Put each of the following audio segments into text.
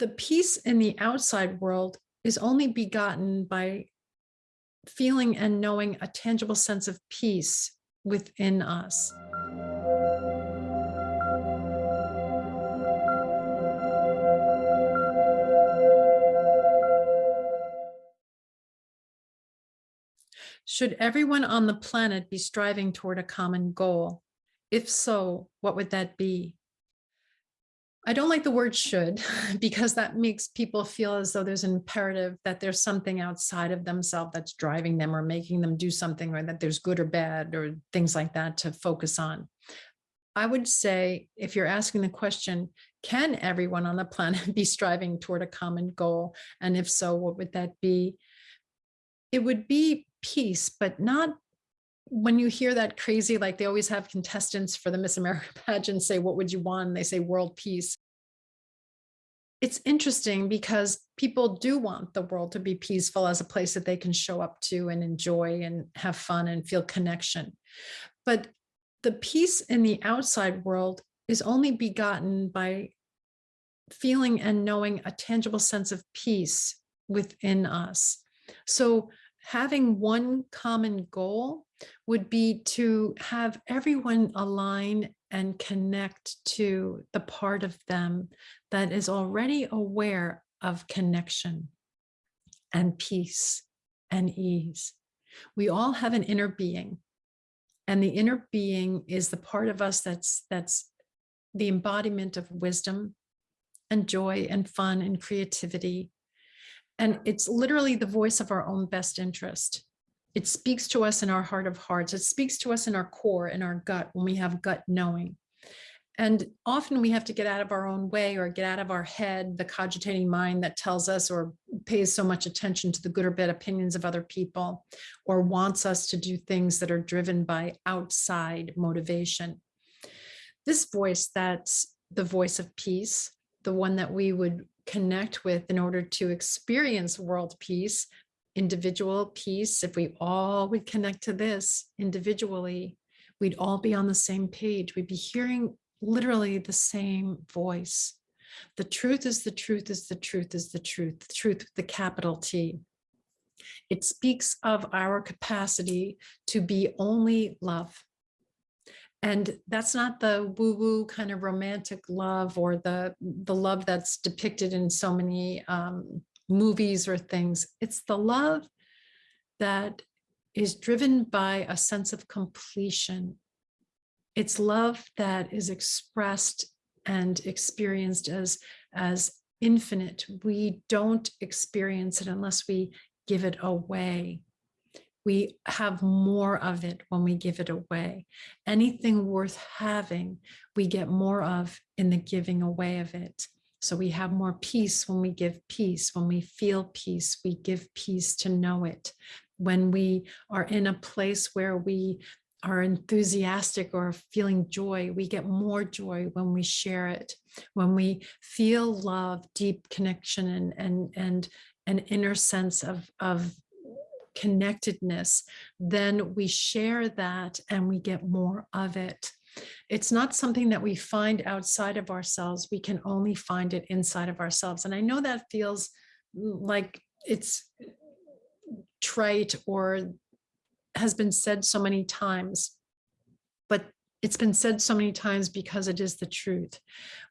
the peace in the outside world is only begotten by feeling and knowing a tangible sense of peace within us. Should everyone on the planet be striving toward a common goal? If so, what would that be? I don't like the word should because that makes people feel as though there's an imperative that there's something outside of themselves that's driving them or making them do something or that there's good or bad or things like that to focus on. I would say if you're asking the question, can everyone on the planet be striving toward a common goal? And if so, what would that be? It would be peace, but not when you hear that crazy, like they always have contestants for the Miss America pageant say, what would you want? And they say world peace. It's interesting because people do want the world to be peaceful as a place that they can show up to and enjoy and have fun and feel connection. But the peace in the outside world is only begotten by feeling and knowing a tangible sense of peace within us. So having one common goal would be to have everyone align and connect to the part of them that is already aware of connection and peace and ease. We all have an inner being and the inner being is the part of us that's that's the embodiment of wisdom and joy and fun and creativity and it's literally the voice of our own best interest. It speaks to us in our heart of hearts. It speaks to us in our core, in our gut, when we have gut knowing. And often we have to get out of our own way or get out of our head, the cogitating mind that tells us or pays so much attention to the good or bad opinions of other people or wants us to do things that are driven by outside motivation. This voice that's the voice of peace, the one that we would connect with in order to experience world peace, individual peace. If we all would connect to this individually, we'd all be on the same page. We'd be hearing literally the same voice. The truth is the truth is the truth is the truth, the truth with the capital T. It speaks of our capacity to be only love. And that's not the woo woo kind of romantic love or the, the love that's depicted in so many um, movies or things. It's the love that is driven by a sense of completion. It's love that is expressed and experienced as, as infinite. We don't experience it unless we give it away we have more of it when we give it away. Anything worth having, we get more of in the giving away of it. So we have more peace when we give peace. When we feel peace, we give peace to know it. When we are in a place where we are enthusiastic or feeling joy, we get more joy when we share it. When we feel love, deep connection and, and, and an inner sense of, of connectedness, then we share that and we get more of it. It's not something that we find outside of ourselves. We can only find it inside of ourselves. And I know that feels like it's trite or has been said so many times, but it's been said so many times because it is the truth.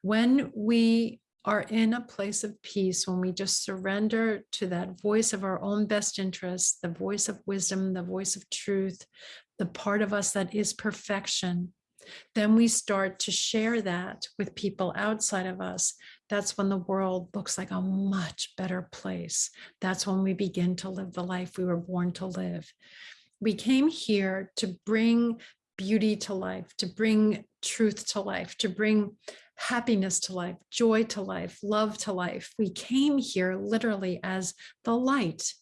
When we are in a place of peace when we just surrender to that voice of our own best interests, the voice of wisdom, the voice of truth, the part of us that is perfection, then we start to share that with people outside of us. That's when the world looks like a much better place. That's when we begin to live the life we were born to live. We came here to bring beauty to life, to bring truth to life, to bring happiness to life, joy to life, love to life. We came here literally as the light.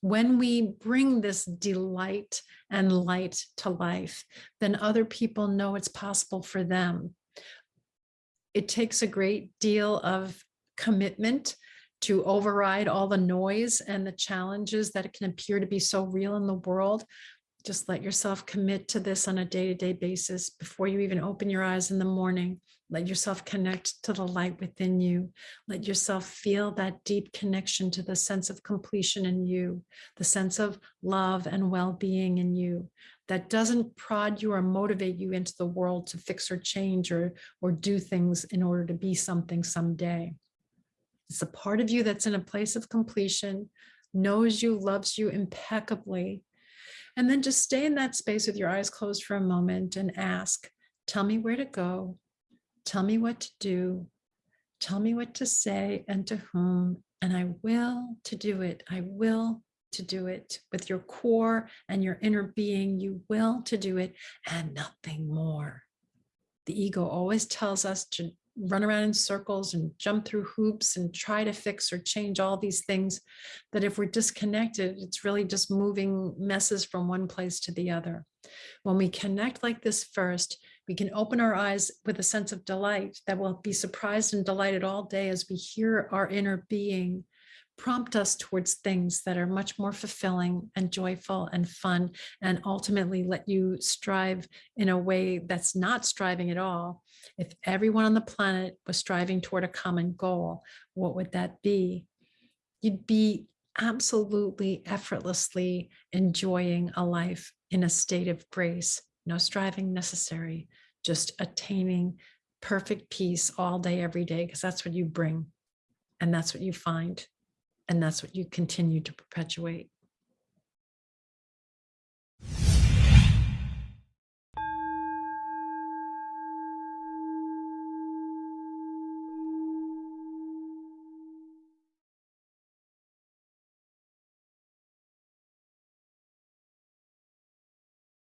When we bring this delight and light to life, then other people know it's possible for them. It takes a great deal of commitment to override all the noise and the challenges that can appear to be so real in the world. Just let yourself commit to this on a day-to-day basis before you even open your eyes in the morning. Let yourself connect to the light within you. Let yourself feel that deep connection to the sense of completion in you, the sense of love and well-being in you that doesn't prod you or motivate you into the world to fix or change or, or do things in order to be something someday. It's a part of you that's in a place of completion, knows you, loves you impeccably. And then just stay in that space with your eyes closed for a moment and ask, tell me where to go, tell me what to do, tell me what to say and to whom, and I will to do it. I will to do it with your core and your inner being. You will to do it and nothing more. The ego always tells us to run around in circles and jump through hoops and try to fix or change all these things that if we're disconnected, it's really just moving messes from one place to the other. When we connect like this first, we can open our eyes with a sense of delight that will be surprised and delighted all day as we hear our inner being prompt us towards things that are much more fulfilling and joyful and fun and ultimately let you strive in a way that's not striving at all. If everyone on the planet was striving toward a common goal, what would that be? You'd be absolutely effortlessly enjoying a life in a state of grace, no striving necessary, just attaining perfect peace all day, every day, because that's what you bring and that's what you find. And that's what you continue to perpetuate.